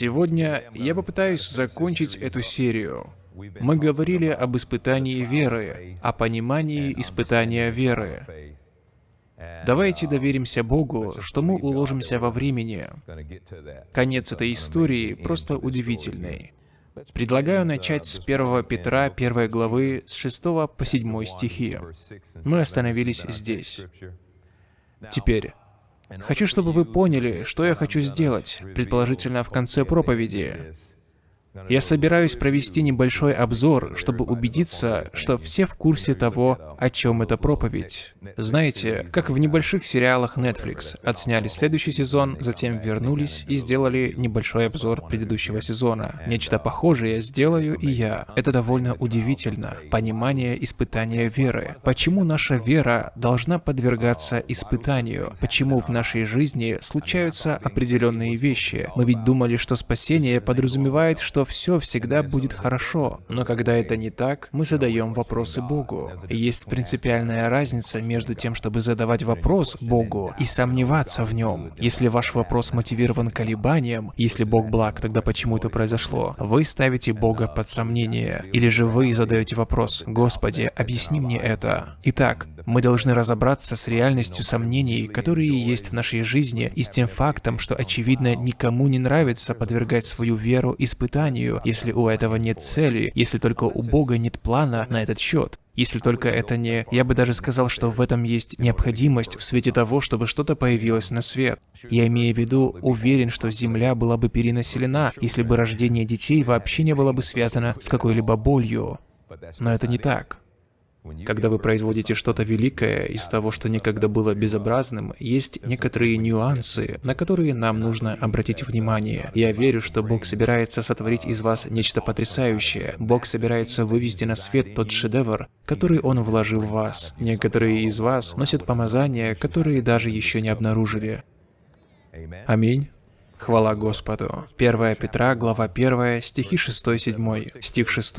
Сегодня я попытаюсь закончить эту серию. Мы говорили об испытании веры, о понимании испытания веры. Давайте доверимся Богу, что мы уложимся во времени. Конец этой истории просто удивительный. Предлагаю начать с 1 Петра 1 главы с 6 по 7 стихи. Мы остановились здесь. Теперь, хочу, чтобы вы поняли, что я хочу сделать, предположительно в конце проповеди. Я собираюсь провести небольшой обзор, чтобы убедиться, что все в курсе того, о чем эта проповедь. Знаете, как в небольших сериалах Netflix. Отсняли следующий сезон, затем вернулись и сделали небольшой обзор предыдущего сезона. Нечто похожее сделаю и я. Это довольно удивительно. Понимание испытания веры. Почему наша вера должна подвергаться испытанию? Почему в нашей жизни случаются определенные вещи? Мы ведь думали, что спасение подразумевает, что что все всегда будет хорошо. Но когда это не так, мы задаем вопросы Богу. есть принципиальная разница между тем, чтобы задавать вопрос Богу и сомневаться в нем. Если ваш вопрос мотивирован колебанием, если Бог благ, тогда почему это произошло? Вы ставите Бога под сомнение. Или же вы задаете вопрос, Господи, объясни мне это. Итак, мы должны разобраться с реальностью сомнений, которые есть в нашей жизни, и с тем фактом, что, очевидно, никому не нравится подвергать свою веру испытанию, если у этого нет цели, если только у Бога нет плана на этот счет. Если только это не... Я бы даже сказал, что в этом есть необходимость в свете того, чтобы что-то появилось на свет. Я имею в виду, уверен, что Земля была бы перенаселена, если бы рождение детей вообще не было бы связано с какой-либо болью. Но это не так. Когда вы производите что-то великое из того, что никогда было безобразным, есть некоторые нюансы, на которые нам нужно обратить внимание. Я верю, что Бог собирается сотворить из вас нечто потрясающее. Бог собирается вывести на свет тот шедевр, который Он вложил в вас. Некоторые из вас носят помазания, которые даже еще не обнаружили. Аминь. Хвала Господу. 1 Петра, глава 1, стихи 6-7, стих 6.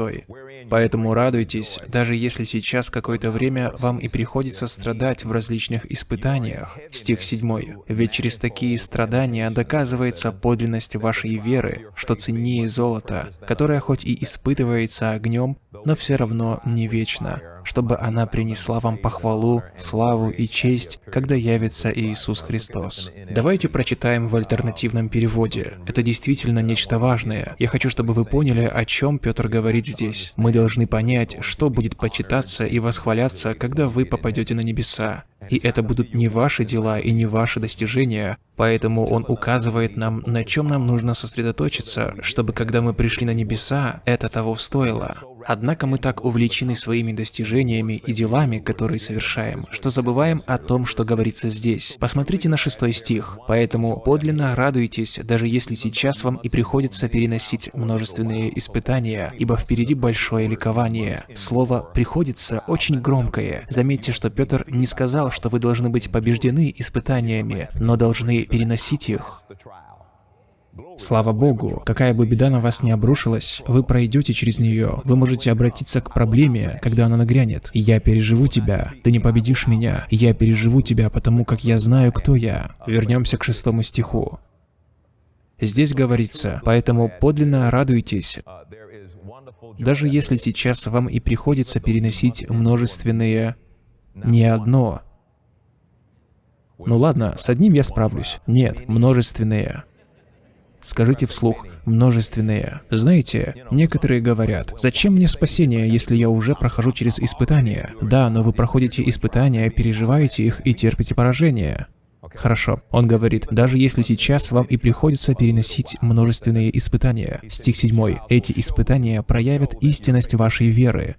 Поэтому радуйтесь, даже если сейчас какое-то время вам и приходится страдать в различных испытаниях. Стих 7. Ведь через такие страдания доказывается подлинность вашей веры, что ценнее золота, которое хоть и испытывается огнем, но все равно не вечно чтобы она принесла вам похвалу, славу и честь, когда явится Иисус Христос. Давайте прочитаем в альтернативном переводе. Это действительно нечто важное. Я хочу, чтобы вы поняли, о чем Петр говорит здесь. Мы должны понять, что будет почитаться и восхваляться, когда вы попадете на небеса. И это будут не ваши дела и не ваши достижения, поэтому он указывает нам, на чем нам нужно сосредоточиться, чтобы когда мы пришли на небеса, это того стоило. Однако мы так увлечены своими достижениями и делами, которые совершаем, что забываем о том, что говорится здесь. Посмотрите на шестой стих. «Поэтому подлинно радуйтесь, даже если сейчас вам и приходится переносить множественные испытания, ибо впереди большое ликование». Слово «приходится» очень громкое. Заметьте, что Петр не сказал, что вы должны быть побеждены испытаниями, но должны переносить их. Слава Богу, какая бы беда на вас не обрушилась, вы пройдете через нее. Вы можете обратиться к проблеме, когда она нагрянет. «Я переживу тебя, ты не победишь меня. Я переживу тебя, потому как я знаю, кто я». Вернемся к шестому стиху. Здесь говорится, «Поэтому подлинно радуйтесь, даже если сейчас вам и приходится переносить множественные, не одно, ну ладно, с одним я справлюсь. Нет, множественные. Скажите вслух «множественные». Знаете, некоторые говорят, «Зачем мне спасение, если я уже прохожу через испытания?» Да, но вы проходите испытания, переживаете их и терпите поражение. Хорошо. Он говорит, даже если сейчас вам и приходится переносить множественные испытания. Стих 7. Эти испытания проявят истинность вашей веры.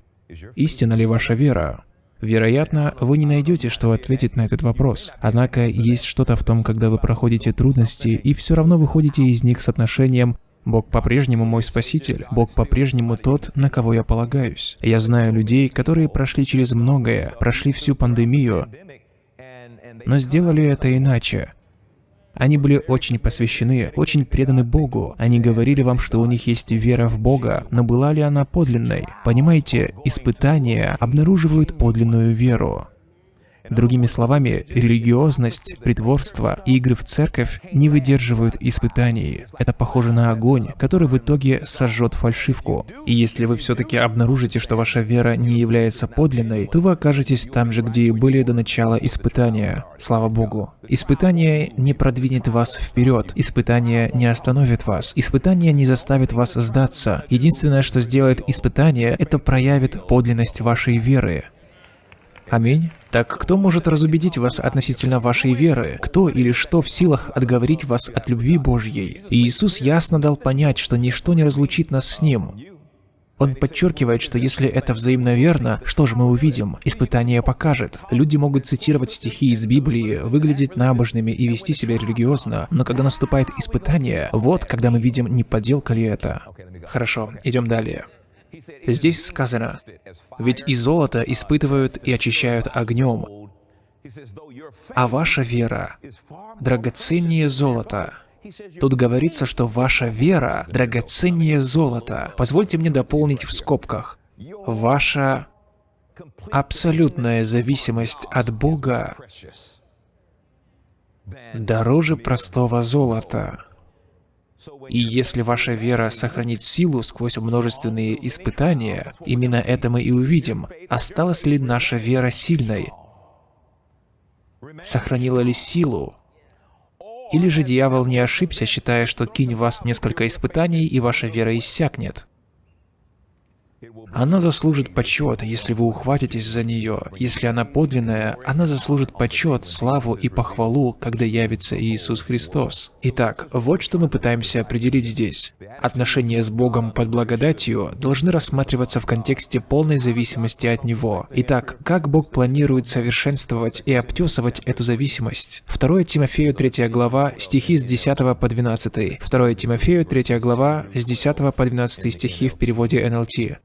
Истина ли ваша вера? Вероятно, вы не найдете, что ответить на этот вопрос. Однако есть что-то в том, когда вы проходите трудности и все равно выходите из них с отношением Бог по-прежнему мой спаситель. Бог по-прежнему тот, на кого я полагаюсь. Я знаю людей, которые прошли через многое, прошли всю пандемию, но сделали это иначе. Они были очень посвящены, очень преданы Богу. Они говорили вам, что у них есть вера в Бога, но была ли она подлинной? Понимаете, испытания обнаруживают подлинную веру. Другими словами, религиозность, притворство и игры в церковь не выдерживают испытаний. Это похоже на огонь, который в итоге сожжет фальшивку. И если вы все-таки обнаружите, что ваша вера не является подлинной, то вы окажетесь там же, где и были до начала испытания. Слава Богу. Испытание не продвинет вас вперед. Испытание не остановит вас. Испытание не заставит вас сдаться. Единственное, что сделает испытание, это проявит подлинность вашей веры. Аминь. Так кто может разубедить вас относительно вашей веры? Кто или что в силах отговорить вас от любви Божьей? И Иисус ясно дал понять, что ничто не разлучит нас с Ним. Он подчеркивает, что если это взаимно верно, что же мы увидим? Испытание покажет. Люди могут цитировать стихи из Библии, выглядеть набожными и вести себя религиозно, но когда наступает испытание, вот когда мы видим, не подделка ли это. Хорошо, идем далее. Здесь сказано, «Ведь и золото испытывают и очищают огнем, а ваша вера драгоценнее золота». Тут говорится, что ваша вера драгоценнее золота. Позвольте мне дополнить в скобках. Ваша абсолютная зависимость от Бога дороже простого золота. И если ваша вера сохранит силу сквозь множественные испытания, именно это мы и увидим, осталась ли наша вера сильной, сохранила ли силу, или же дьявол не ошибся, считая, что кинь вас несколько испытаний, и ваша вера иссякнет. Она заслужит почет, если вы ухватитесь за нее. Если она подлинная, она заслужит почет, славу и похвалу, когда явится Иисус Христос. Итак, вот что мы пытаемся определить здесь. Отношения с Богом под благодатью должны рассматриваться в контексте полной зависимости от Него. Итак, как Бог планирует совершенствовать и обтесывать эту зависимость? 2 Тимофею 3 глава, стихи с 10 по 12. 2 Тимофею 3 глава, с 10 по 12 стихи в переводе НЛТ.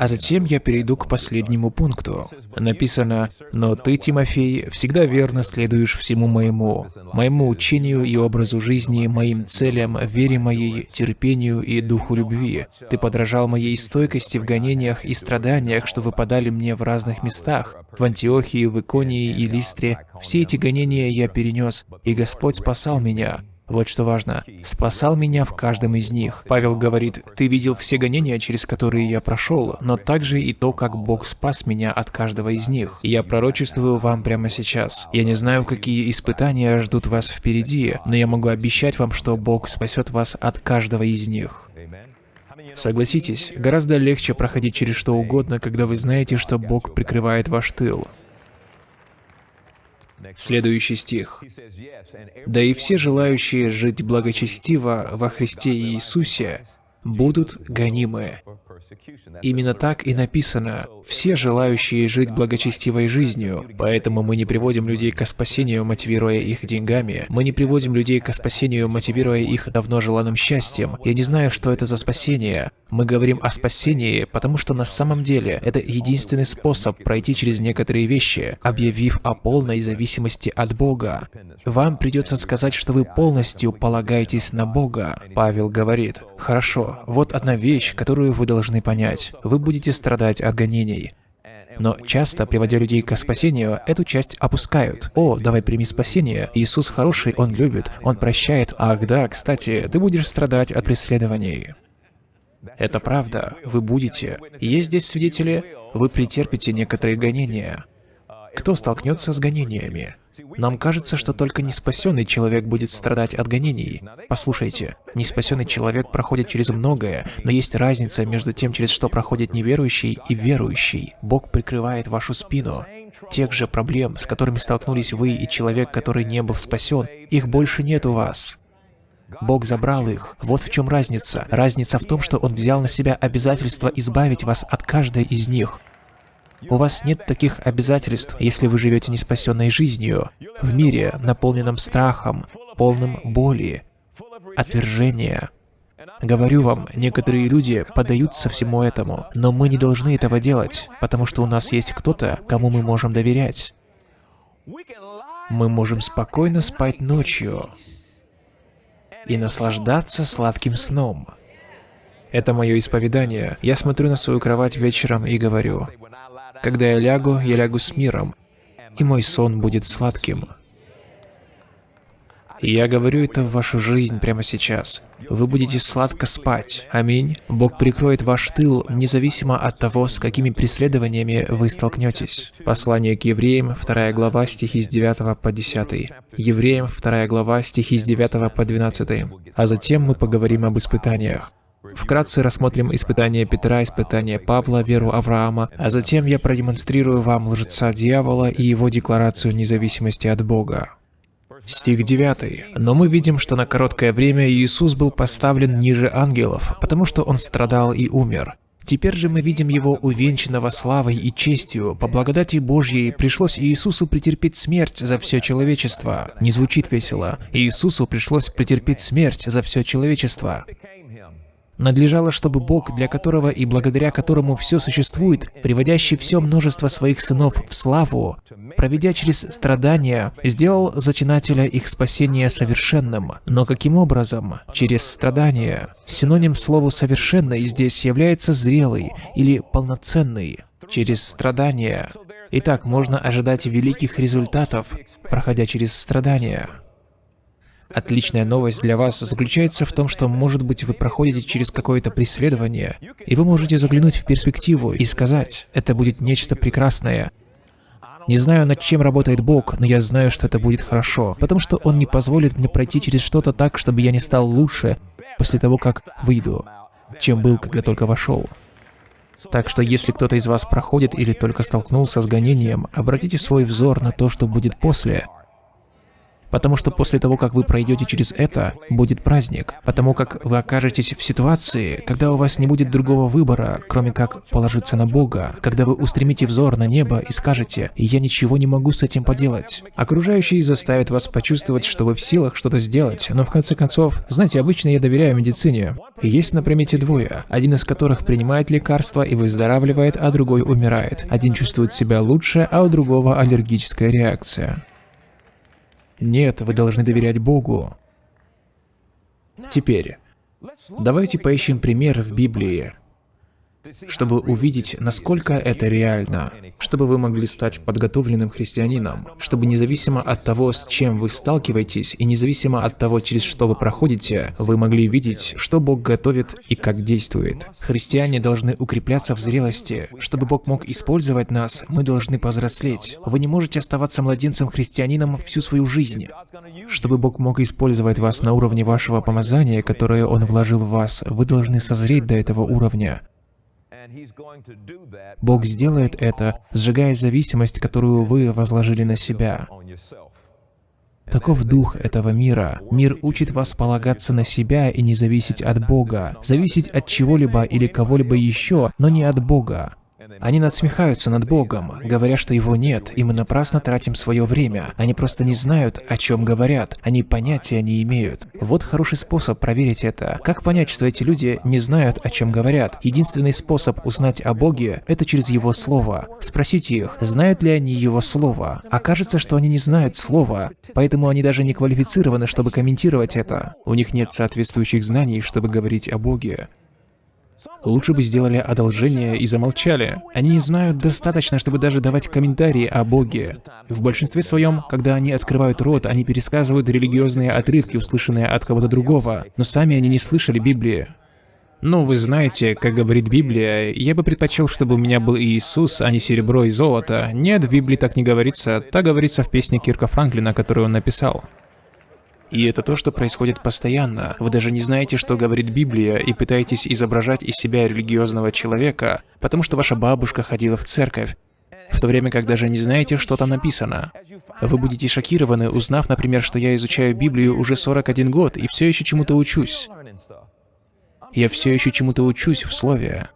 А затем я перейду к последнему пункту. Написано, «Но ты, Тимофей, всегда верно следуешь всему моему, моему учению и образу жизни, моим целям, вере моей, терпению и духу любви. Ты подражал моей стойкости в гонениях и страданиях, что выпадали мне в разных местах, в Антиохии, в Иконии и Листре. Все эти гонения я перенес, и Господь спасал меня. Вот что важно. «Спасал меня в каждом из них». Павел говорит, «Ты видел все гонения, через которые я прошел, но также и то, как Бог спас меня от каждого из них. Я пророчествую вам прямо сейчас. Я не знаю, какие испытания ждут вас впереди, но я могу обещать вам, что Бог спасет вас от каждого из них». Согласитесь, гораздо легче проходить через что угодно, когда вы знаете, что Бог прикрывает ваш тыл. Следующий стих. «Да и все желающие жить благочестиво во Христе Иисусе будут гонимы». Именно так и написано «все желающие жить благочестивой жизнью». Поэтому мы не приводим людей к спасению, мотивируя их деньгами. Мы не приводим людей к спасению, мотивируя их давно желанным счастьем. Я не знаю, что это за спасение. Мы говорим о спасении, потому что на самом деле это единственный способ пройти через некоторые вещи, объявив о полной зависимости от Бога. Вам придется сказать, что вы полностью полагаетесь на Бога. Павел говорит, «Хорошо, вот одна вещь, которую вы должны понять. Вы будете страдать от гонений. Но часто, приводя людей к спасению, эту часть опускают. «О, давай прими спасение. Иисус хороший, Он любит, Он прощает. Ах да, кстати, ты будешь страдать от преследований». Это правда, вы будете. Есть здесь свидетели, вы претерпите некоторые гонения. Кто столкнется с гонениями? Нам кажется, что только неспасенный человек будет страдать от гонений. Послушайте, неспасенный человек проходит через многое, но есть разница между тем, через что проходит неверующий и верующий. Бог прикрывает вашу спину. Тех же проблем, с которыми столкнулись вы и человек, который не был спасен, их больше нет у вас. Бог забрал их. Вот в чем разница. Разница в том, что Он взял на себя обязательство избавить вас от каждой из них. У вас нет таких обязательств, если вы живете неспасенной жизнью, в мире, наполненном страхом, полным боли, отвержения. Говорю вам, некоторые люди поддаются всему этому, но мы не должны этого делать, потому что у нас есть кто-то, кому мы можем доверять. Мы можем спокойно спать ночью и наслаждаться сладким сном. Это мое исповедание. Я смотрю на свою кровать вечером и говорю, «Когда я лягу, я лягу с миром, и мой сон будет сладким». Я говорю это в вашу жизнь прямо сейчас. Вы будете сладко спать. Аминь. Бог прикроет ваш тыл, независимо от того, с какими преследованиями вы столкнетесь. Послание к евреям, 2 глава, стихи с 9 по 10. Евреям, 2 глава, стихи с 9 по 12. А затем мы поговорим об испытаниях. Вкратце рассмотрим испытания Петра, испытания Павла, веру Авраама, а затем я продемонстрирую вам лжеца дьявола и его декларацию независимости от Бога. Стих 9. Но мы видим, что на короткое время Иисус был поставлен ниже ангелов, потому что Он страдал и умер. Теперь же мы видим Его увенчанного славой и честью. По благодати Божьей пришлось Иисусу претерпеть смерть за все человечество. Не звучит весело. Иисусу пришлось претерпеть смерть за все человечество надлежало, чтобы Бог, для которого и благодаря которому все существует, приводящий все множество своих сынов в славу, проведя через страдания, сделал зачинателя их спасения совершенным. Но каким образом? Через страдания. Синоним слову «совершенный» здесь является «зрелый» или «полноценный». Через страдания. Итак, можно ожидать великих результатов, проходя через страдания. Отличная новость для вас заключается в том, что, может быть, вы проходите через какое-то преследование, и вы можете заглянуть в перспективу и сказать, это будет нечто прекрасное. Не знаю, над чем работает Бог, но я знаю, что это будет хорошо, потому что Он не позволит мне пройти через что-то так, чтобы я не стал лучше после того, как выйду, чем был, когда только вошел. Так что если кто-то из вас проходит или только столкнулся с гонением, обратите свой взор на то, что будет после – Потому что после того, как вы пройдете через это, будет праздник. Потому как вы окажетесь в ситуации, когда у вас не будет другого выбора, кроме как положиться на Бога. Когда вы устремите взор на небо и скажете «Я ничего не могу с этим поделать». Окружающие заставят вас почувствовать, что вы в силах что-то сделать, но в конце концов, знаете, обычно я доверяю медицине. Есть на примете двое, один из которых принимает лекарства и выздоравливает, а другой умирает. Один чувствует себя лучше, а у другого аллергическая реакция. Нет, вы должны доверять Богу. Теперь, давайте поищем пример в Библии, чтобы увидеть, насколько это реально, чтобы вы могли стать подготовленным христианином, чтобы независимо от того, с чем вы сталкиваетесь, и независимо от того, через что вы проходите, вы могли видеть, что Бог готовит и как действует. Христиане должны укрепляться в зрелости. Чтобы Бог мог использовать нас, мы должны повзрослеть. Вы не можете оставаться младенцем-христианином всю свою жизнь. Чтобы Бог мог использовать вас на уровне вашего помазания, которое Он вложил в вас, вы должны созреть до этого уровня. Бог сделает это, сжигая зависимость, которую вы возложили на себя. Таков дух этого мира. Мир учит вас полагаться на себя и не зависеть от Бога, зависеть от чего-либо или кого-либо еще, но не от Бога. Они надсмехаются над Богом, говоря, что Его нет, и мы напрасно тратим свое время. Они просто не знают, о чем говорят. Они понятия не имеют. Вот хороший способ проверить это. Как понять, что эти люди не знают, о чем говорят? Единственный способ узнать о Боге – это через Его Слово. Спросите их, знают ли они Его Слово. Окажется, что они не знают Слова, поэтому они даже не квалифицированы, чтобы комментировать это. У них нет соответствующих знаний, чтобы говорить о Боге. Лучше бы сделали одолжение и замолчали. Они не знают достаточно, чтобы даже давать комментарии о Боге. В большинстве своем, когда они открывают рот, они пересказывают религиозные отрывки, услышанные от кого-то другого, но сами они не слышали Библии. Ну, вы знаете, как говорит Библия, я бы предпочел, чтобы у меня был Иисус, а не серебро и золото. Нет, в Библии так не говорится, так говорится в песне Кирка Франклина, которую он написал. И это то, что происходит постоянно. Вы даже не знаете, что говорит Библия, и пытаетесь изображать из себя религиозного человека, потому что ваша бабушка ходила в церковь, в то время как даже не знаете, что там написано. Вы будете шокированы, узнав, например, что я изучаю Библию уже 41 год и все еще чему-то учусь. Я все еще чему-то учусь в Слове.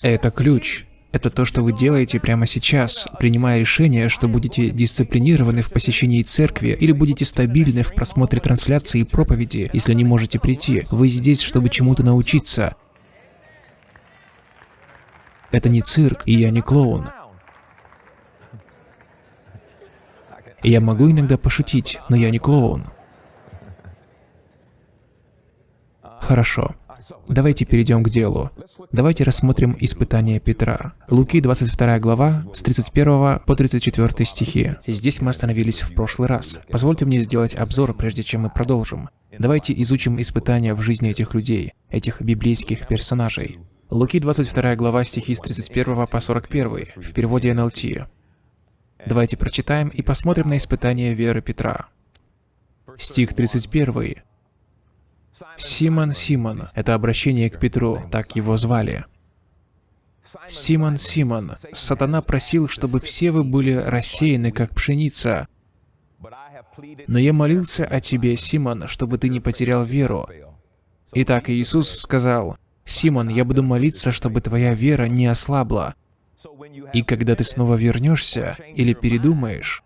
Это ключ. Это то, что вы делаете прямо сейчас, принимая решение, что будете дисциплинированы в посещении церкви или будете стабильны в просмотре трансляции и проповеди, если не можете прийти. Вы здесь, чтобы чему-то научиться. Это не цирк, и я не клоун. Я могу иногда пошутить, но я не клоун. Хорошо. Давайте перейдем к делу. Давайте рассмотрим испытание Петра. Луки 22 глава, с 31 по 34 стихи. Здесь мы остановились в прошлый раз. Позвольте мне сделать обзор, прежде чем мы продолжим. Давайте изучим испытания в жизни этих людей, этих библейских персонажей. Луки 22 глава, стихи с 31 по 41, в переводе НЛТ. Давайте прочитаем и посмотрим на испытание веры Петра. Стих 31. Симон, Симон, это обращение к Петру, так его звали. Симон, Симон, сатана просил, чтобы все вы были рассеяны, как пшеница. Но я молился о тебе, Симон, чтобы ты не потерял веру. Итак, Иисус сказал, «Симон, я буду молиться, чтобы твоя вера не ослабла. И когда ты снова вернешься или передумаешь,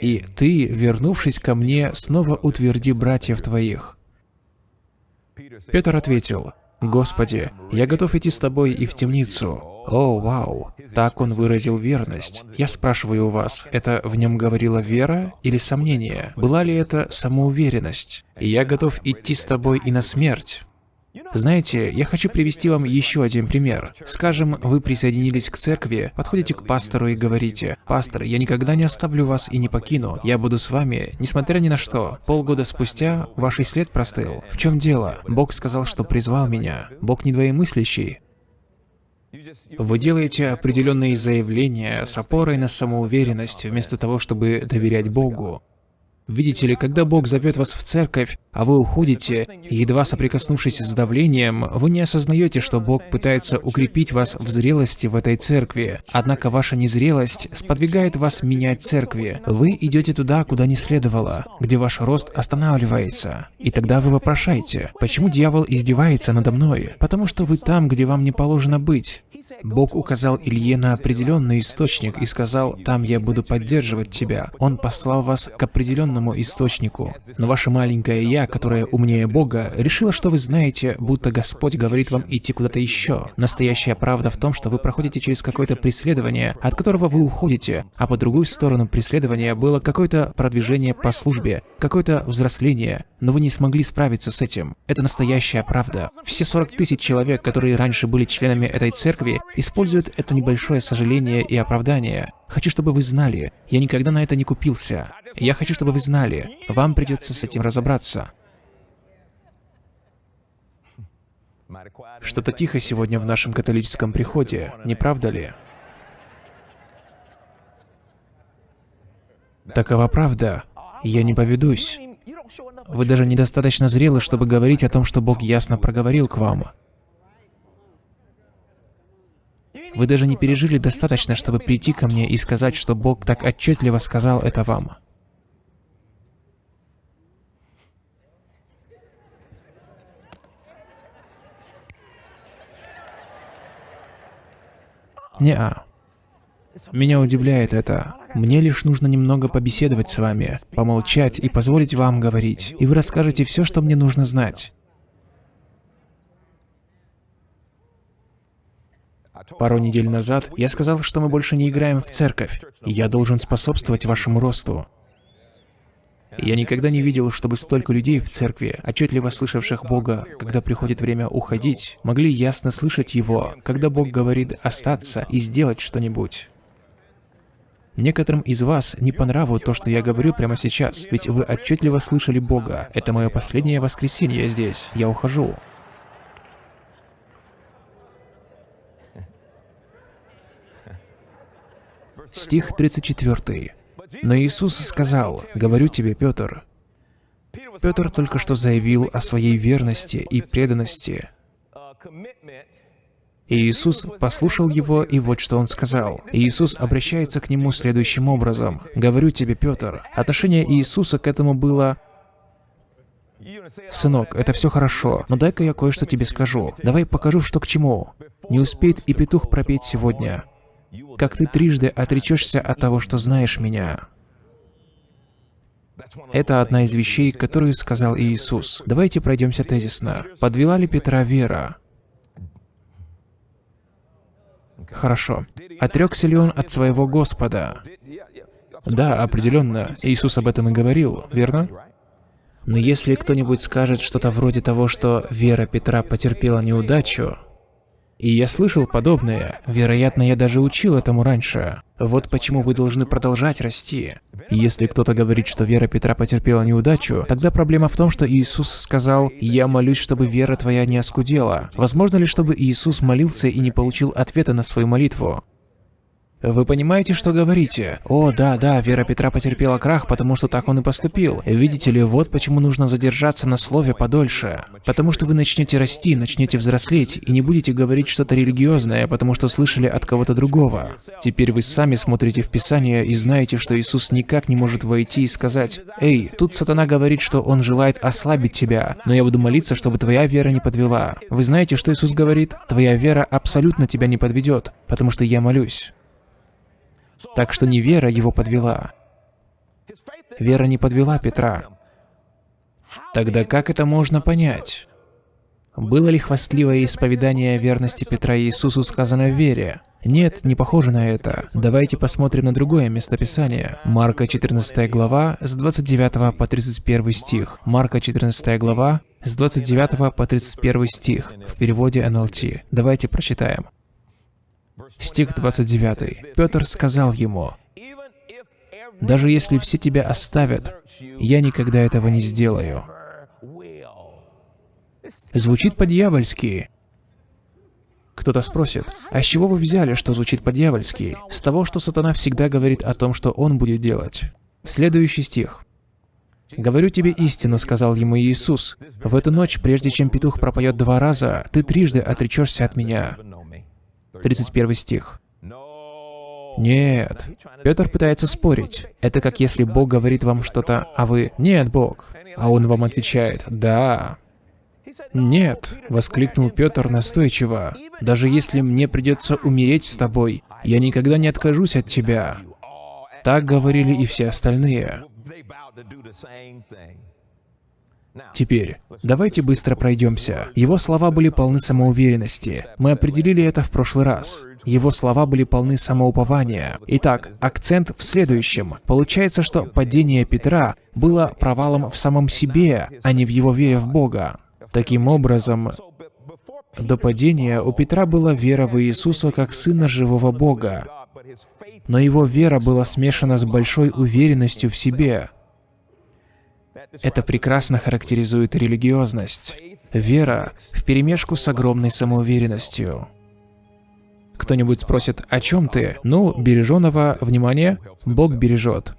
и ты, вернувшись ко мне, снова утверди братьев твоих. Петр ответил, «Господи, я готов идти с тобой и в темницу». О, вау! Так он выразил верность. Я спрашиваю у вас, это в нем говорила вера или сомнение? Была ли это самоуверенность? «Я готов идти с тобой и на смерть». Знаете, я хочу привести вам еще один пример. Скажем, вы присоединились к церкви, подходите к пастору и говорите, «Пастор, я никогда не оставлю вас и не покину. Я буду с вами, несмотря ни на что». Полгода спустя ваш след простыл. В чем дело? Бог сказал, что призвал меня. Бог не двоемыслящий. Вы делаете определенные заявления с опорой на самоуверенность, вместо того, чтобы доверять Богу. Видите ли, когда Бог зовет вас в церковь, а вы уходите, едва соприкоснувшись с давлением, вы не осознаете, что Бог пытается укрепить вас в зрелости в этой церкви. Однако ваша незрелость сподвигает вас менять церкви. Вы идете туда, куда не следовало, где ваш рост останавливается. И тогда вы вопрошаете, почему дьявол издевается надо мной? Потому что вы там, где вам не положено быть. Бог указал Илье на определенный источник и сказал, «Там я буду поддерживать тебя». Он послал вас к определенному источнику. Но ваше маленькое «я», которое умнее Бога, решило, что вы знаете, будто Господь говорит вам идти куда-то еще. Настоящая правда в том, что вы проходите через какое-то преследование, от которого вы уходите, а по другую сторону преследования было какое-то продвижение по службе, какое-то взросление, но вы не смогли справиться с этим. Это настоящая правда. Все 40 тысяч человек, которые раньше были членами этой церкви, используют это небольшое сожаление и оправдание. Хочу, чтобы вы знали, я никогда на это не купился. Я хочу, чтобы вы знали, вам придется с этим разобраться. Что-то тихо сегодня в нашем католическом приходе, не правда ли? Такова правда. Я не поведусь. Вы даже недостаточно зрелы, чтобы говорить о том, что Бог ясно проговорил к вам. Вы даже не пережили достаточно, чтобы прийти ко мне и сказать, что Бог так отчетливо сказал это вам. Не-а. Меня удивляет это. Мне лишь нужно немного побеседовать с вами, помолчать и позволить вам говорить, и вы расскажете все, что мне нужно знать. Пару недель назад я сказал, что мы больше не играем в церковь, и я должен способствовать вашему росту. Я никогда не видел, чтобы столько людей в церкви, отчетливо слышавших Бога, когда приходит время уходить, могли ясно слышать Его, когда Бог говорит остаться и сделать что-нибудь. Некоторым из вас не по нраву то, что я говорю прямо сейчас, ведь вы отчетливо слышали Бога. Это мое последнее воскресенье здесь. Я ухожу. Стих 34. Но Иисус сказал, «Говорю тебе, Петр». Петр только что заявил о своей верности и преданности. И Иисус послушал его, и вот что он сказал. И Иисус обращается к нему следующим образом. «Говорю тебе, Петр». Отношение Иисуса к этому было «Сынок, это все хорошо, но дай-ка я кое-что тебе скажу. Давай покажу, что к чему. Не успеет и петух пропеть сегодня как ты трижды отречешься от того, что знаешь меня. Это одна из вещей, которую сказал Иисус. Давайте пройдемся тезисно. Подвела ли Петра вера? Хорошо. Отрекся ли он от своего Господа? Да, определенно. Иисус об этом и говорил, верно? Но если кто-нибудь скажет что-то вроде того, что вера Петра потерпела неудачу, и я слышал подобное, вероятно, я даже учил этому раньше. Вот почему вы должны продолжать расти. Если кто-то говорит, что вера Петра потерпела неудачу, тогда проблема в том, что Иисус сказал, «Я молюсь, чтобы вера твоя не оскудела». Возможно ли, чтобы Иисус молился и не получил ответа на свою молитву? Вы понимаете, что говорите? О, да, да, Вера Петра потерпела крах, потому что так он и поступил. Видите ли, вот почему нужно задержаться на слове подольше. Потому что вы начнете расти, начнете взрослеть, и не будете говорить что-то религиозное, потому что слышали от кого-то другого. Теперь вы сами смотрите в Писание и знаете, что Иисус никак не может войти и сказать, «Эй, тут сатана говорит, что он желает ослабить тебя, но я буду молиться, чтобы твоя вера не подвела». Вы знаете, что Иисус говорит? Твоя вера абсолютно тебя не подведет, потому что я молюсь. Так что не вера его подвела. Вера не подвела Петра. Тогда как это можно понять? Было ли хвастливое исповедание верности Петра Иисусу сказано в вере? Нет, не похоже на это. Давайте посмотрим на другое местописание. Марка 14 глава с 29 по 31 стих. Марка 14 глава с 29 по 31 стих в переводе НЛТ. Давайте прочитаем. Стих 29. Петр сказал ему, «Даже если все тебя оставят, я никогда этого не сделаю». Звучит по-дьявольски. Кто-то спросит, а с чего вы взяли, что звучит по-дьявольски? С того, что сатана всегда говорит о том, что он будет делать. Следующий стих. «Говорю тебе истину», — сказал ему Иисус. «В эту ночь, прежде чем петух пропоет два раза, ты трижды отречешься от меня». 31 стих. Нет. Петр пытается спорить. Это как если Бог говорит вам что-то, а вы «Нет, Бог». А он вам отвечает «Да». «Нет», — воскликнул Петр настойчиво. «Даже если мне придется умереть с тобой, я никогда не откажусь от тебя». Так говорили и все остальные. Теперь, давайте быстро пройдемся. Его слова были полны самоуверенности. Мы определили это в прошлый раз. Его слова были полны самоупования. Итак, акцент в следующем. Получается, что падение Петра было провалом в самом себе, а не в его вере в Бога. Таким образом, до падения у Петра была вера в Иисуса как Сына живого Бога. Но его вера была смешана с большой уверенностью в себе. Это прекрасно характеризует религиозность. Вера вперемешку с огромной самоуверенностью. Кто-нибудь спросит, о чем ты? Ну, береженого, внимание, Бог бережет.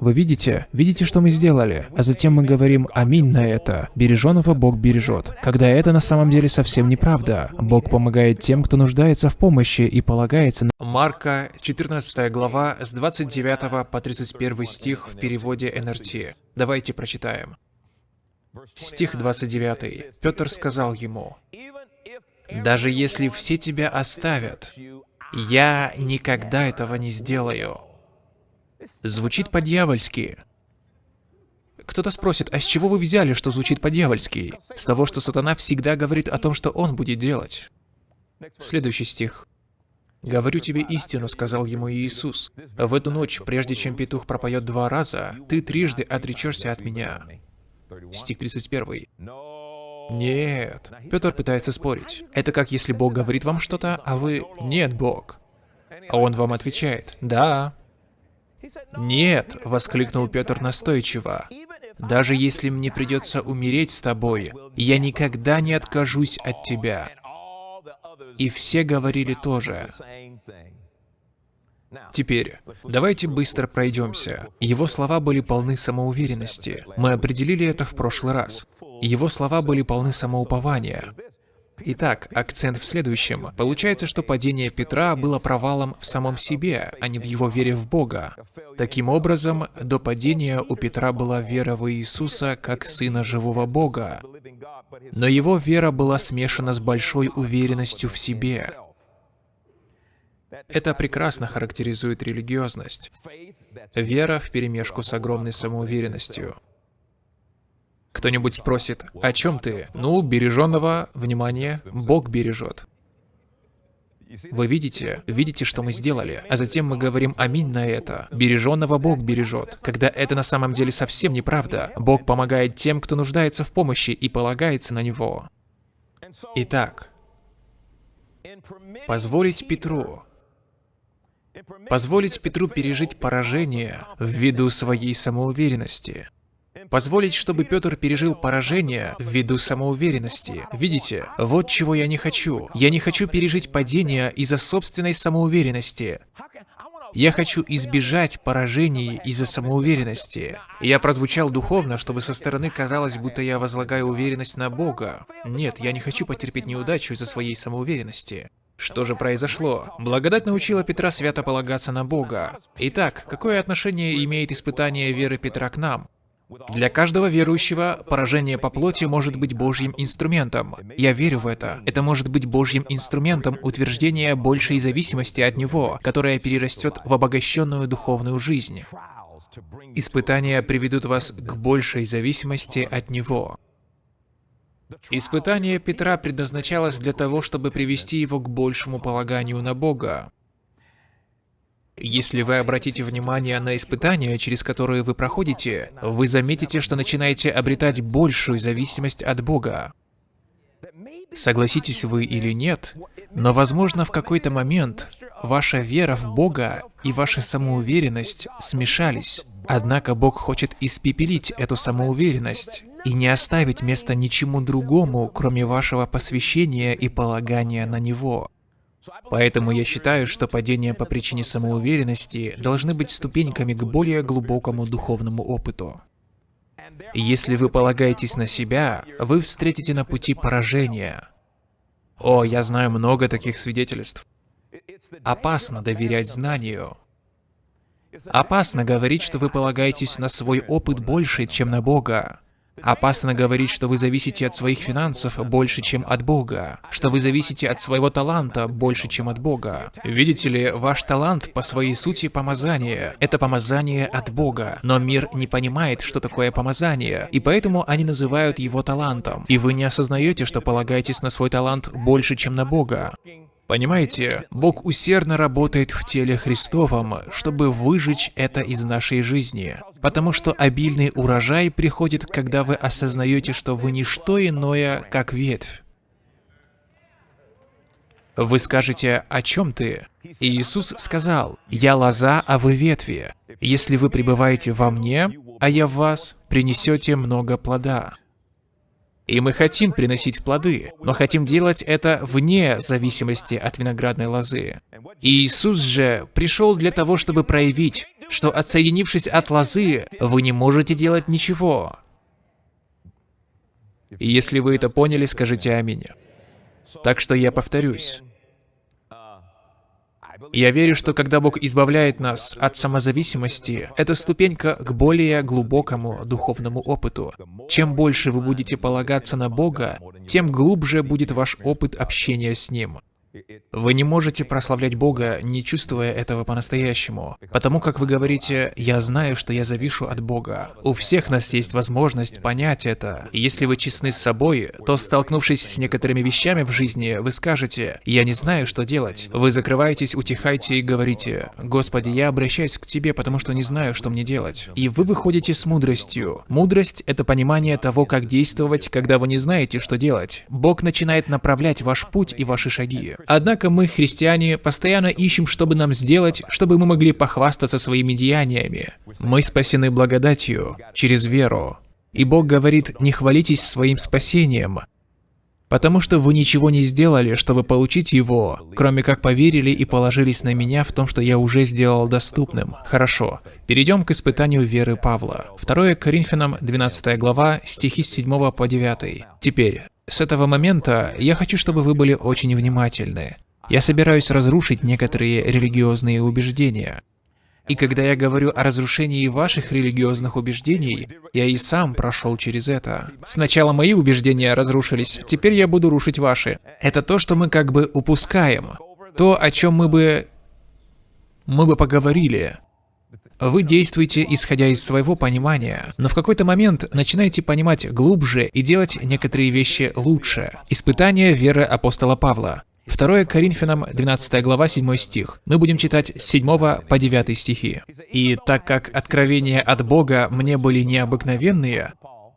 Вы видите? Видите, что мы сделали? А затем мы говорим «Аминь» на это. Береженого Бог бережет. Когда это на самом деле совсем неправда. Бог помогает тем, кто нуждается в помощи и полагается на... Марка, 14 глава, с 29 по 31 стих в переводе НРТ. Давайте прочитаем. Стих 29. Петр сказал ему, «Даже если все тебя оставят, я никогда этого не сделаю». Звучит по-дьявольски. Кто-то спросит, а с чего вы взяли, что звучит по-дьявольски? С того, что сатана всегда говорит о том, что он будет делать. Следующий стих. «Говорю тебе истину», — сказал ему Иисус. «В эту ночь, прежде чем петух пропоет два раза, ты трижды отречешься от меня». Стих 31. Нет. Петр пытается спорить. Это как если Бог говорит вам что-то, а вы «Нет, Бог». А он вам отвечает «Да». «Нет», — воскликнул Петр настойчиво. «Даже если мне придется умереть с тобой, я никогда не откажусь от тебя». И все говорили тоже. Теперь, давайте быстро пройдемся. Его слова были полны самоуверенности. Мы определили это в прошлый раз. Его слова были полны самоупования. Итак, акцент в следующем. Получается, что падение Петра было провалом в самом себе, а не в его вере в Бога. Таким образом, до падения у Петра была вера в Иисуса как Сына живого Бога. Но его вера была смешана с большой уверенностью в себе. Это прекрасно характеризует религиозность. Вера вперемешку с огромной самоуверенностью. Кто-нибудь спросит, о чем ты? Ну, береженного, внимание, Бог бережет. Вы видите? Видите, что мы сделали? А затем мы говорим «Аминь» на это. Береженного Бог бережет. Когда это на самом деле совсем неправда. Бог помогает тем, кто нуждается в помощи и полагается на Него. Итак, позволить Петру Позволить Петру пережить поражение ввиду своей самоуверенности. Позволить, чтобы Петр пережил поражение ввиду самоуверенности. Видите, вот чего я не хочу. Я не хочу пережить падение из-за собственной самоуверенности. Я хочу избежать поражений из-за самоуверенности. Я прозвучал духовно, чтобы со стороны казалось, будто я возлагаю уверенность на Бога. Нет, я не хочу потерпеть неудачу из-за своей самоуверенности. Что же произошло? Благодать научила Петра свято полагаться на Бога. Итак, какое отношение имеет испытание веры Петра к нам? Для каждого верующего поражение по плоти может быть Божьим инструментом. Я верю в это. Это может быть Божьим инструментом утверждения большей зависимости от Него, которая перерастет в обогащенную духовную жизнь. Испытания приведут вас к большей зависимости от Него. Испытание Петра предназначалось для того, чтобы привести его к большему полаганию на Бога. Если вы обратите внимание на испытания, через которые вы проходите, вы заметите, что начинаете обретать большую зависимость от Бога. Согласитесь вы или нет, но возможно в какой-то момент ваша вера в Бога и ваша самоуверенность смешались. Однако Бог хочет испепелить эту самоуверенность и не оставить места ничему другому, кроме вашего посвящения и полагания на Него. Поэтому я считаю, что падения по причине самоуверенности должны быть ступеньками к более глубокому духовному опыту. если вы полагаетесь на себя, вы встретите на пути поражение. О, я знаю много таких свидетельств. Опасно доверять знанию. Опасно говорить, что вы полагаетесь на свой опыт больше, чем на Бога. Опасно говорить, что вы зависите от своих финансов больше, чем от Бога, что вы зависите от своего таланта больше, чем от Бога. Видите ли, ваш талант по своей сути помазание. Это помазание от Бога, но мир не понимает, что такое помазание, и поэтому они называют его талантом. И вы не осознаете, что полагаетесь на свой талант больше, чем на Бога. Понимаете, Бог усердно работает в теле Христовом, чтобы выжечь это из нашей жизни. Потому что обильный урожай приходит, когда вы осознаете, что вы не что иное, как ветвь. Вы скажете, о чем ты? И Иисус сказал, «Я лоза, а вы ветви. Если вы пребываете во мне, а я в вас, принесете много плода». И мы хотим приносить плоды, но хотим делать это вне зависимости от виноградной лозы. И Иисус же пришел для того, чтобы проявить, что отсоединившись от лозы, вы не можете делать ничего. Если вы это поняли, скажите «Аминь». Так что я повторюсь. Я верю, что когда Бог избавляет нас от самозависимости, это ступенька к более глубокому духовному опыту. Чем больше вы будете полагаться на Бога, тем глубже будет ваш опыт общения с Ним. Вы не можете прославлять Бога, не чувствуя этого по-настоящему. Потому как вы говорите, я знаю, что я завишу от Бога. У всех нас есть возможность понять это. Если вы честны с собой, то столкнувшись с некоторыми вещами в жизни, вы скажете, я не знаю, что делать. Вы закрываетесь, утихаете и говорите, Господи, я обращаюсь к Тебе, потому что не знаю, что мне делать. И вы выходите с мудростью. Мудрость — это понимание того, как действовать, когда вы не знаете, что делать. Бог начинает направлять ваш путь и ваши шаги. Однако мы, христиане, постоянно ищем, чтобы нам сделать, чтобы мы могли похвастаться своими деяниями. Мы спасены благодатью, через веру. И Бог говорит, не хвалитесь своим спасением, потому что вы ничего не сделали, чтобы получить его, кроме как поверили и положились на меня в том, что я уже сделал доступным. Хорошо, перейдем к испытанию веры Павла. 2 Коринфянам, 12 глава, стихи с 7 по 9. Теперь, с этого момента я хочу, чтобы вы были очень внимательны. Я собираюсь разрушить некоторые религиозные убеждения. И когда я говорю о разрушении ваших религиозных убеждений, я и сам прошел через это. Сначала мои убеждения разрушились, теперь я буду рушить ваши. Это то, что мы как бы упускаем. То, о чем мы бы... мы бы поговорили. Вы действуете, исходя из своего понимания, но в какой-то момент начинаете понимать глубже и делать некоторые вещи лучше. Испытание веры апостола Павла. 2 Коринфянам 12 глава 7 стих. Мы будем читать с 7 по 9 стихи. «И так как откровения от Бога мне были необыкновенные,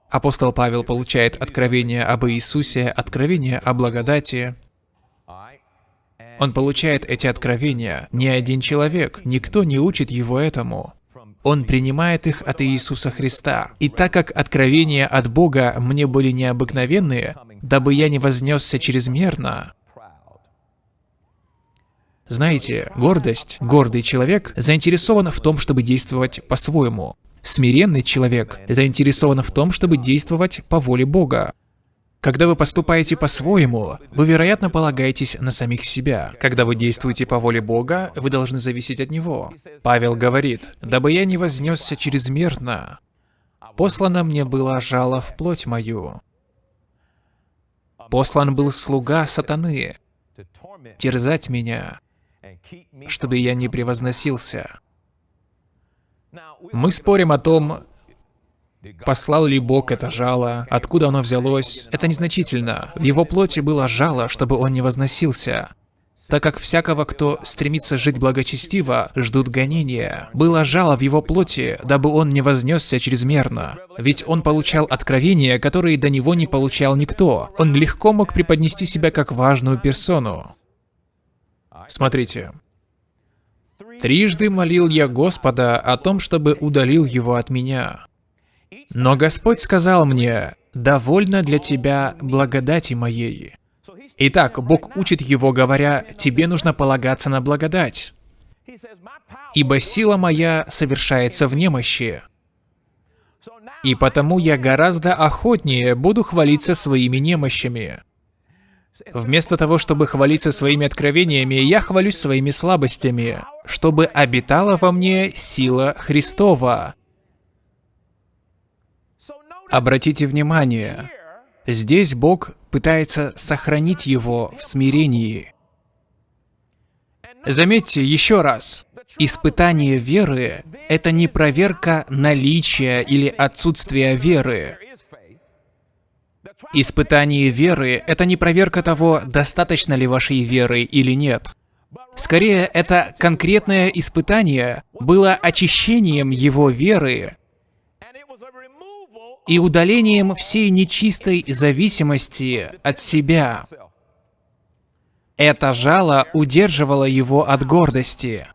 апостол Павел получает откровение об Иисусе, откровение о благодати, он получает эти откровения. Ни один человек, никто не учит его этому. Он принимает их от Иисуса Христа. И так как откровения от Бога мне были необыкновенные, дабы я не вознесся чрезмерно, знаете, гордость, гордый человек заинтересован в том, чтобы действовать по-своему. Смиренный человек заинтересован в том, чтобы действовать по воле Бога. Когда вы поступаете по-своему, вы, вероятно, полагаетесь на самих себя. Когда вы действуете по воле Бога, вы должны зависеть от Него. Павел говорит, «Дабы я не вознесся чрезмерно, послано мне было жало в плоть мою». Послан был слуга сатаны, терзать меня, чтобы я не превозносился. Мы спорим о том, Послал ли Бог это жало? Откуда оно взялось? Это незначительно. В его плоти было жало, чтобы он не возносился. Так как всякого, кто стремится жить благочестиво, ждут гонения. Было жало в его плоти, дабы он не вознесся чрезмерно. Ведь он получал откровения, которые до него не получал никто. Он легко мог преподнести себя как важную персону. Смотрите. «Трижды молил я Господа о том, чтобы удалил его от меня. Но Господь сказал мне, «Довольно для тебя благодати моей». Итак, Бог учит его, говоря, «Тебе нужно полагаться на благодать». «Ибо сила моя совершается в немощи». И потому я гораздо охотнее буду хвалиться своими немощами. Вместо того, чтобы хвалиться своими откровениями, я хвалюсь своими слабостями, чтобы обитала во мне сила Христова. Обратите внимание, здесь Бог пытается сохранить его в смирении. Заметьте еще раз, испытание веры — это не проверка наличия или отсутствия веры. Испытание веры — это не проверка того, достаточно ли вашей веры или нет. Скорее, это конкретное испытание было очищением его веры и удалением всей нечистой зависимости от себя. Это жало удерживало его от гордости.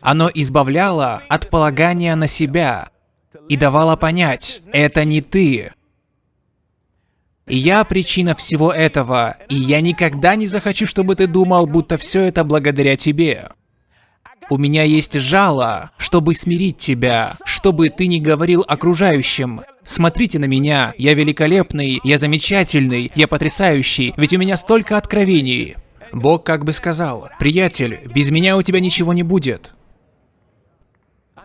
Оно избавляло от полагания на себя и давало понять, это не ты. Я причина всего этого, и я никогда не захочу, чтобы ты думал, будто все это благодаря тебе. У меня есть жало, чтобы смирить тебя, чтобы ты не говорил окружающим. Смотрите на меня, я великолепный, я замечательный, я потрясающий, ведь у меня столько откровений. Бог как бы сказал, приятель, без меня у тебя ничего не будет.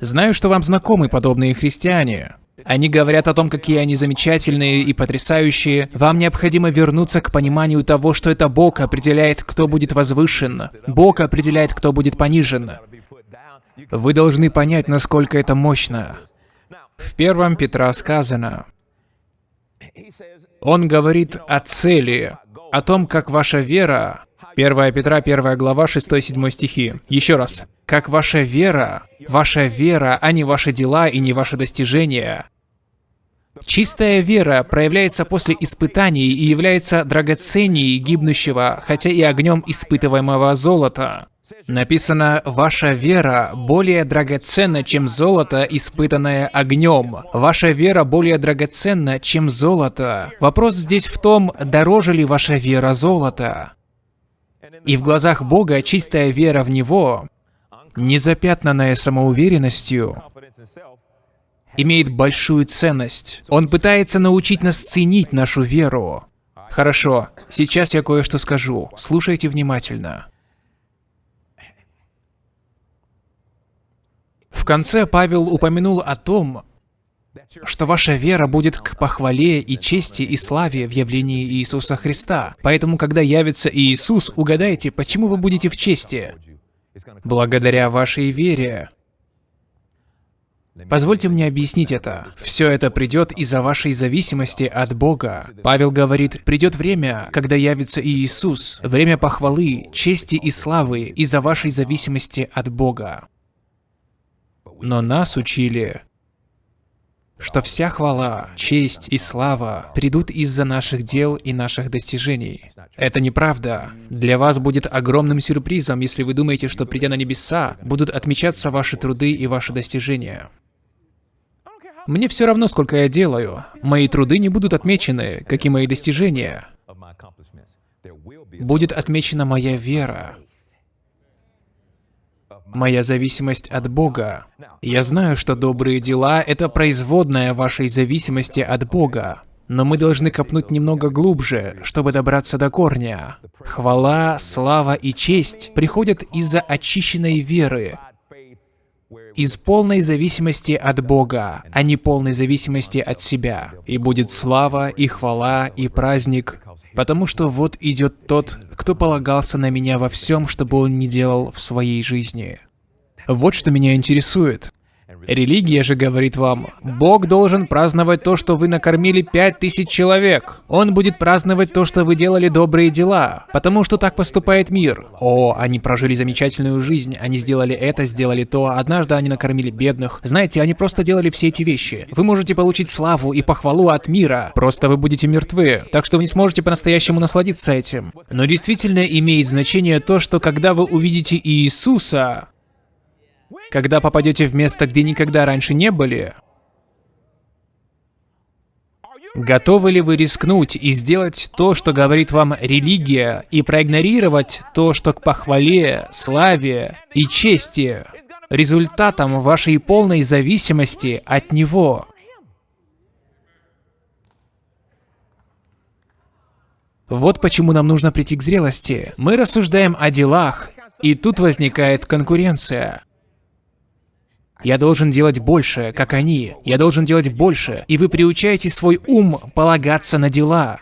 Знаю, что вам знакомы подобные христиане. Они говорят о том, какие они замечательные и потрясающие. Вам необходимо вернуться к пониманию того, что это Бог определяет, кто будет возвышен. Бог определяет, кто будет понижен. Вы должны понять, насколько это мощно. В первом Петра сказано, он говорит о цели, о том, как ваша вера 1 Петра, 1 глава, 6-7 стихи. Еще раз. Как ваша вера, ваша вера, а не ваши дела и не ваши достижения. Чистая вера проявляется после испытаний и является драгоценней гибнущего, хотя и огнем испытываемого золота. Написано, «Ваша вера более драгоценна, чем золото, испытанное огнем. Ваша вера более драгоценна, чем золото». Вопрос здесь в том, дороже ли ваша вера золота. И в глазах Бога чистая вера в Него, незапятнанная самоуверенностью, имеет большую ценность. Он пытается научить нас ценить нашу веру. Хорошо, сейчас я кое-что скажу. Слушайте внимательно. В конце Павел упомянул о том, что ваша вера будет к похвале и чести и славе в явлении Иисуса Христа. Поэтому, когда явится Иисус, угадайте, почему вы будете в чести? Благодаря вашей вере. Позвольте мне объяснить это. Все это придет из-за вашей зависимости от Бога. Павел говорит, придет время, когда явится Иисус, время похвалы, чести и славы из-за вашей зависимости от Бога. Но нас учили, что вся хвала, честь и слава придут из-за наших дел и наших достижений. Это неправда. Для вас будет огромным сюрпризом, если вы думаете, что придя на небеса, будут отмечаться ваши труды и ваши достижения. Мне все равно, сколько я делаю. Мои труды не будут отмечены, как и мои достижения. Будет отмечена моя вера, моя зависимость от Бога. Я знаю, что добрые дела — это производная вашей зависимости от Бога. Но мы должны копнуть немного глубже, чтобы добраться до корня. Хвала, слава и честь приходят из-за очищенной веры, из полной зависимости от Бога, а не полной зависимости от себя. И будет слава, и хвала, и праздник, потому что вот идет тот, кто полагался на меня во всем, чтобы он не делал в своей жизни. Вот что меня интересует. Религия же говорит вам, Бог должен праздновать то, что вы накормили пять тысяч человек. Он будет праздновать то, что вы делали добрые дела, потому что так поступает мир. О, они прожили замечательную жизнь, они сделали это, сделали то, однажды они накормили бедных. Знаете, они просто делали все эти вещи. Вы можете получить славу и похвалу от мира, просто вы будете мертвы, так что вы не сможете по-настоящему насладиться этим. Но действительно имеет значение то, что когда вы увидите Иисуса, когда попадете в место, где никогда раньше не были, Готовы ли вы рискнуть и сделать то, что говорит вам религия, и проигнорировать то, что к похвале, славе и чести результатом вашей полной зависимости от Него? Вот почему нам нужно прийти к зрелости. Мы рассуждаем о делах, и тут возникает конкуренция. Я должен делать больше, как они. Я должен делать больше. И вы приучаете свой ум полагаться на дела.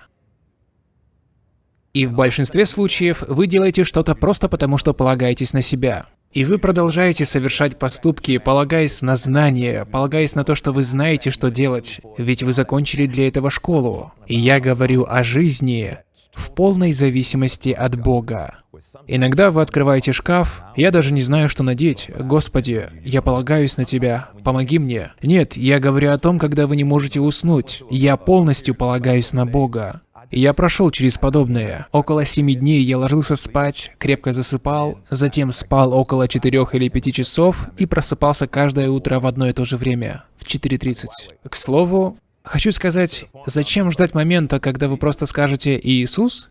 И в большинстве случаев вы делаете что-то просто потому, что полагаетесь на себя. И вы продолжаете совершать поступки, полагаясь на знания, полагаясь на то, что вы знаете, что делать, ведь вы закончили для этого школу. И я говорю о жизни в полной зависимости от Бога. Иногда вы открываете шкаф, я даже не знаю, что надеть. Господи, я полагаюсь на Тебя, помоги мне. Нет, я говорю о том, когда вы не можете уснуть. Я полностью полагаюсь на Бога. Я прошел через подобное. Около семи дней я ложился спать, крепко засыпал, затем спал около четырех или пяти часов и просыпался каждое утро в одно и то же время, в 4.30. К слову, хочу сказать, зачем ждать момента, когда вы просто скажете «Иисус»?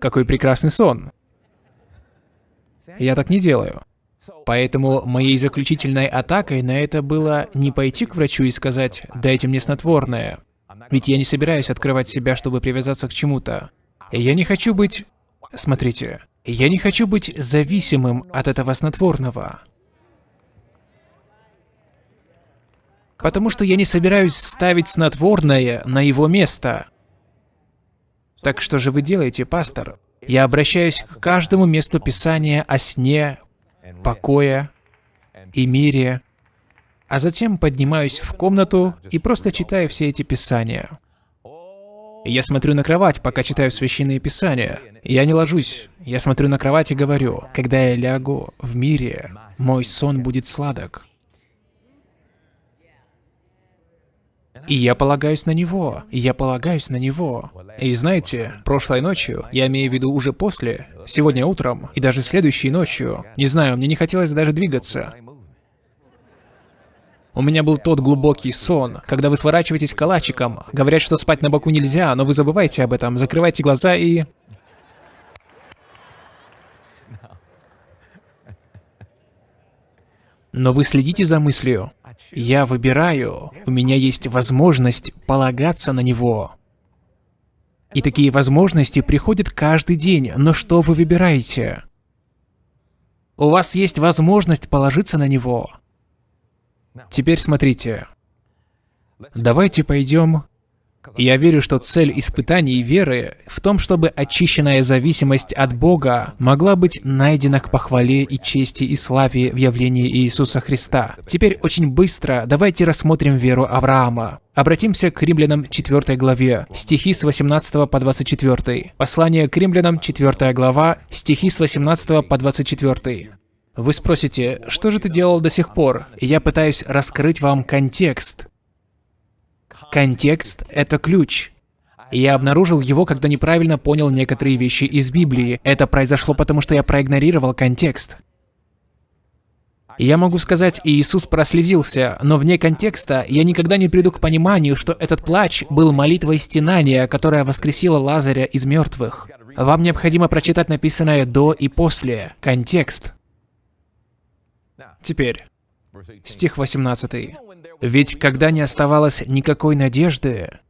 Какой прекрасный сон. Я так не делаю. Поэтому моей заключительной атакой на это было не пойти к врачу и сказать «дайте мне снотворное». Ведь я не собираюсь открывать себя, чтобы привязаться к чему-то. Я не хочу быть... Смотрите, я не хочу быть зависимым от этого снотворного. Потому что я не собираюсь ставить снотворное на его место. Так что же вы делаете, пастор? Я обращаюсь к каждому месту Писания о сне, покое и мире, а затем поднимаюсь в комнату и просто читаю все эти Писания. Я смотрю на кровать, пока читаю Священные Писания. Я не ложусь. Я смотрю на кровать и говорю, когда я лягу в мире, мой сон будет сладок. И я полагаюсь на него, и я полагаюсь на него. И знаете, прошлой ночью, я имею в виду уже после, сегодня утром, и даже следующей ночью, не знаю, мне не хотелось даже двигаться. У меня был тот глубокий сон, когда вы сворачиваетесь калачиком. Говорят, что спать на боку нельзя, но вы забываете об этом, закрывайте глаза и... Но вы следите за мыслью. Я выбираю, у меня есть возможность полагаться на него. И такие возможности приходят каждый день, но что вы выбираете? У вас есть возможность положиться на него. Теперь смотрите. Давайте пойдем Я верю, что цель испытаний веры в том, чтобы очищенная зависимость от Бога могла быть найдена к похвале и чести и славе в явлении Иисуса Христа. Теперь очень быстро давайте рассмотрим веру Авраама. Обратимся к римлянам 4 главе, стихи с 18 по 24. Послание к римлянам 4 глава, стихи с 18 по 24. Вы спросите, что же ты делал до сих пор? Я пытаюсь раскрыть вам контекст. Контекст — это ключ. Я обнаружил его, когда неправильно понял некоторые вещи из Библии. Это произошло потому, что я проигнорировал контекст. Я могу сказать, Иисус прослезился, но вне контекста я никогда не приду к пониманию, что этот плач был молитвой стенания, которая воскресила Лазаря из мертвых. Вам необходимо прочитать написанное до и после, контекст. Теперь, стих 18. Ведь когда не оставалось никакой надежды,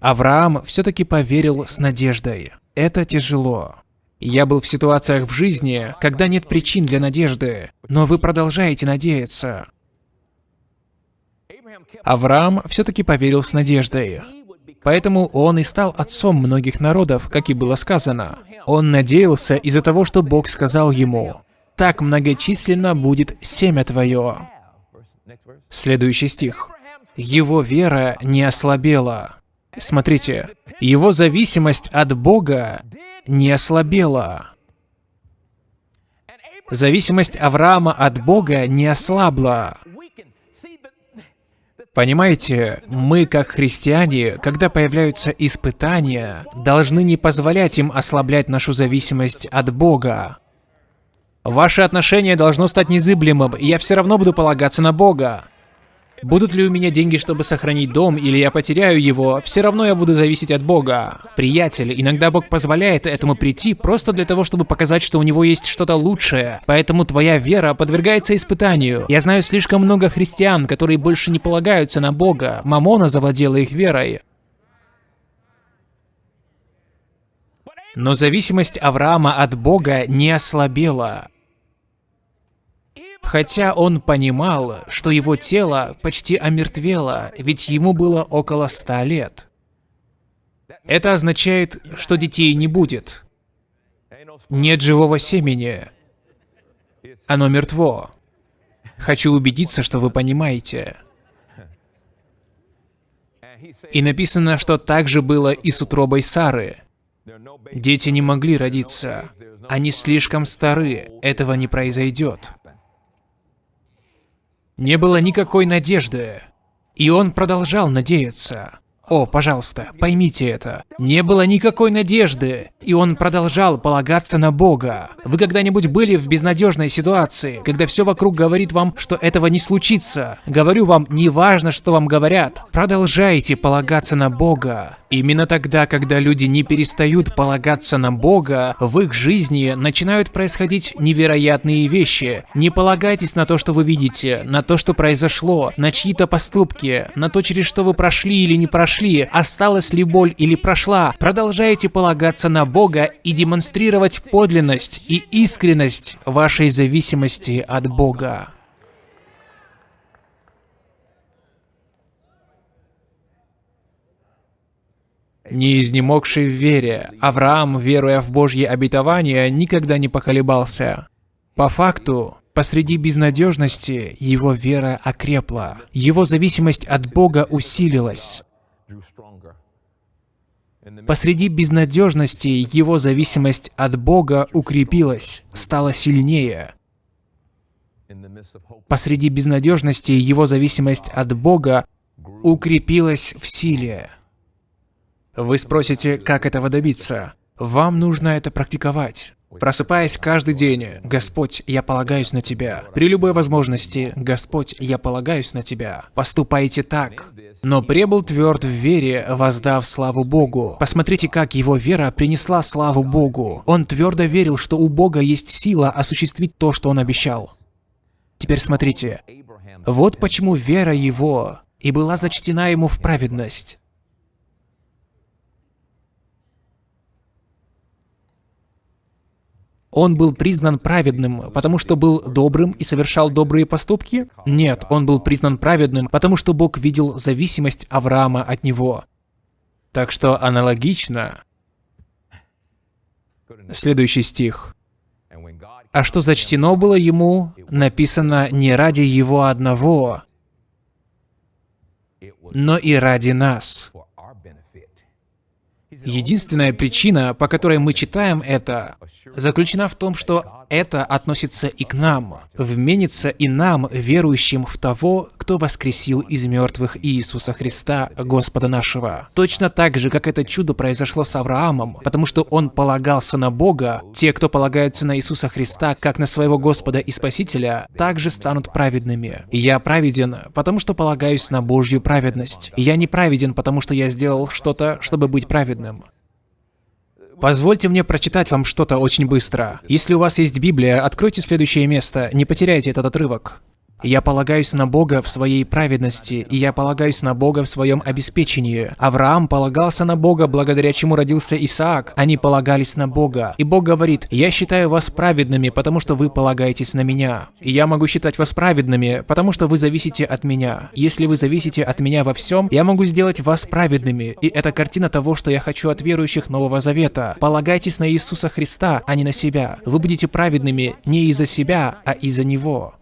Авраам все-таки поверил с надеждой. Это тяжело. Я был в ситуациях в жизни, когда нет причин для надежды, но вы продолжаете надеяться. Авраам все-таки поверил с надеждой. Поэтому он и стал отцом многих народов, как и было сказано. Он надеялся из-за того, что Бог сказал ему, «Так многочисленно будет семя твое». Следующий стих. Его вера не ослабела. Смотрите, его зависимость от Бога не ослабела. Зависимость Авраама от Бога не ослабла. Понимаете, мы, как христиане, когда появляются испытания, должны не позволять им ослаблять нашу зависимость от Бога. Ваше отношение должно стать незыблемым, и я все равно буду полагаться на Бога. Будут ли у меня деньги, чтобы сохранить дом, или я потеряю его, все равно я буду зависеть от Бога. Приятель, иногда Бог позволяет этому прийти просто для того, чтобы показать, что у него есть что-то лучшее. Поэтому твоя вера подвергается испытанию. Я знаю слишком много христиан, которые больше не полагаются на Бога. Мамона завладела их верой. Но зависимость Авраама от Бога не ослабела. Хотя он понимал, что его тело почти омертвело, ведь ему было около ста лет. Это означает, что детей не будет. Нет живого семени. Оно мертво. Хочу убедиться, что вы понимаете. И написано, что так же было и с утробой Сары. Дети не могли родиться. Они слишком стары. Этого не произойдет. Не было никакой надежды. И он продолжал надеяться. О, пожалуйста, поймите это. Не было никакой надежды, и он продолжал полагаться на Бога. Вы когда-нибудь были в безнадежной ситуации, когда все вокруг говорит вам, что этого не случится? Говорю вам, не важно, что вам говорят. Продолжайте полагаться на Бога. Именно тогда, когда люди не перестают полагаться на Бога, в их жизни начинают происходить невероятные вещи. Не полагайтесь на то, что вы видите, на то, что произошло, на чьи-то поступки, на то, через что вы прошли или не прошли, осталась ли боль или прошла. Продолжайте полагаться на Бога и демонстрировать подлинность и искренность вашей зависимости от Бога. Не изнемогший в вере, Авраам, веруя в Божье обетование, никогда не поколебался. По факту, посреди безнадежности его вера окрепла, его зависимость от Бога усилилась. Посреди безнадежности его зависимость от Бога укрепилась, стала сильнее. Посреди безнадежности его зависимость от Бога укрепилась в силе. Вы спросите, как этого добиться? Вам нужно это практиковать. Просыпаясь каждый день, «Господь, я полагаюсь на Тебя». При любой возможности, «Господь, я полагаюсь на Тебя». Поступайте так. Но пребыл тверд в вере, воздав славу Богу. Посмотрите, как его вера принесла славу Богу. Он твердо верил, что у Бога есть сила осуществить то, что он обещал. Теперь смотрите. Вот почему вера его и была зачтена ему в праведность. Он был признан праведным, потому что был добрым и совершал добрые поступки? Нет, он был признан праведным, потому что Бог видел зависимость Авраама от него. Так что аналогично. Следующий стих. А что зачтено было ему, написано не ради его одного, но и ради нас. Единственная причина, по которой мы читаем это, заключена в том, что это относится и к нам, вменится и нам, верующим в того, кто воскресил из мертвых Иисуса Христа, Господа нашего. Точно так же, как это чудо произошло с Авраамом, потому что он полагался на Бога, те, кто полагаются на Иисуса Христа, как на своего Господа и Спасителя, также станут праведными. Я праведен, потому что полагаюсь на Божью праведность. Я не праведен, потому что я сделал что-то, чтобы быть праведным. Позвольте мне прочитать вам что-то очень быстро. Если у вас есть Библия, откройте следующее место, не потеряйте этот отрывок. Я полагаюсь на Бога в своей праведности, и я полагаюсь на Бога в своем обеспечении. Авраам полагался на Бога, благодаря чему родился Исаак. Они полагались на Бога. И Бог говорит, «Я считаю вас праведными, потому что вы полагаетесь на меня. И я могу считать вас праведными, потому что вы зависите от меня. Если вы зависите от меня во всем, я могу сделать вас праведными. И это картина того, что я хочу от верующих Нового Завета. Полагайтесь на Иисуса Христа, а не на себя. Вы будете праведными не из-за себя, а из-за Него.